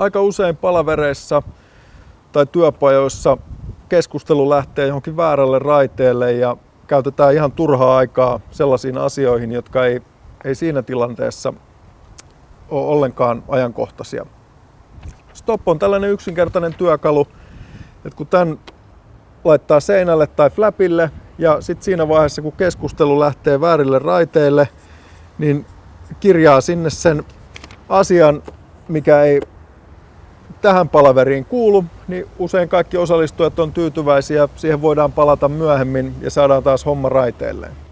aika usein palavereissa tai työpajoissa keskustelu lähtee johonkin väärälle raiteelle ja käytetään ihan turhaa aikaa sellaisiin asioihin, jotka ei, ei siinä tilanteessa ole ollenkaan ajankohtaisia. Stop on tällainen yksinkertainen työkalu, että kun tämän laittaa seinälle tai flapille ja sitten siinä vaiheessa kun keskustelu lähtee väärille raiteille, niin kirjaa sinne sen asian, mikä ei tähän palaveriin kuulu, niin usein kaikki osallistujat on tyytyväisiä. Siihen voidaan palata myöhemmin ja saadaan taas homma raiteilleen.